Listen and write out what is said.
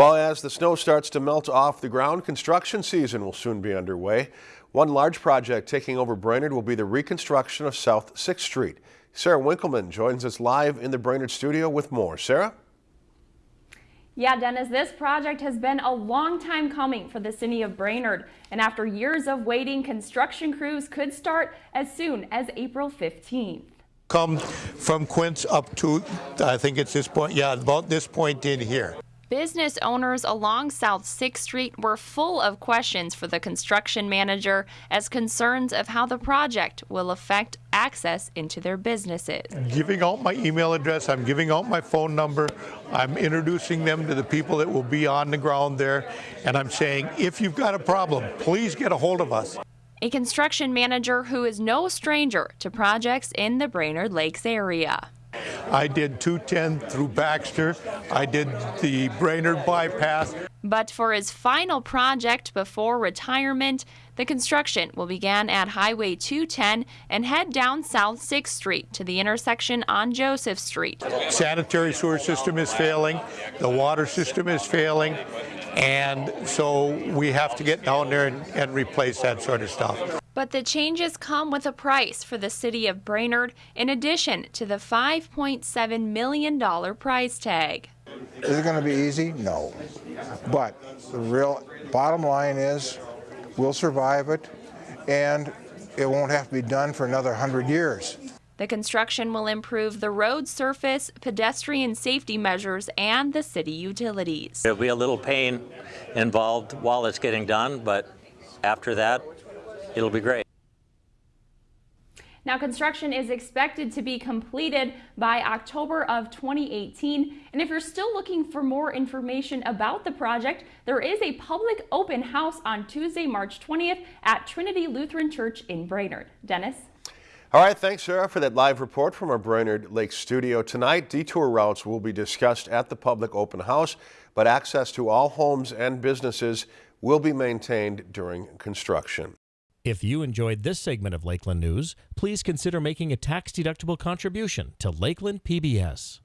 Well, as the snow starts to melt off the ground, construction season will soon be underway. One large project taking over Brainerd will be the reconstruction of South 6th Street. Sarah Winkleman joins us live in the Brainerd studio with more. Sarah? Yeah, Dennis, this project has been a long time coming for the city of Brainerd. And after years of waiting, construction crews could start as soon as April 15th. Come from Quince up to, I think it's this point, yeah, about this point in here. Business owners along South 6th Street were full of questions for the construction manager as concerns of how the project will affect access into their businesses. Giving out my email address, I'm giving out my phone number, I'm introducing them to the people that will be on the ground there, and I'm saying, if you've got a problem, please get a hold of us. A construction manager who is no stranger to projects in the Brainerd Lakes area. I did 210 through Baxter. I did the Brainerd bypass. But for his final project before retirement, the construction will begin at Highway 210 and head down South 6th Street to the intersection on Joseph Street. Sanitary sewer system is failing, the water system is failing, and so we have to get down there and, and replace that sort of stuff. But the changes come with a price for the city of Brainerd in addition to the $5.7 million price tag. Is it going to be easy? No. But the real bottom line is we'll survive it and it won't have to be done for another 100 years. The construction will improve the road surface, pedestrian safety measures, and the city utilities. There'll be a little pain involved while it's getting done, but after that, it'll be great. Now, construction is expected to be completed by October of 2018. And if you're still looking for more information about the project, there is a public open house on Tuesday, March 20th at Trinity Lutheran Church in Brainerd. Dennis? All right, thanks, Sarah, for that live report from our Brainerd Lake studio. Tonight, detour routes will be discussed at the public open house, but access to all homes and businesses will be maintained during construction. If you enjoyed this segment of Lakeland News, please consider making a tax-deductible contribution to Lakeland PBS.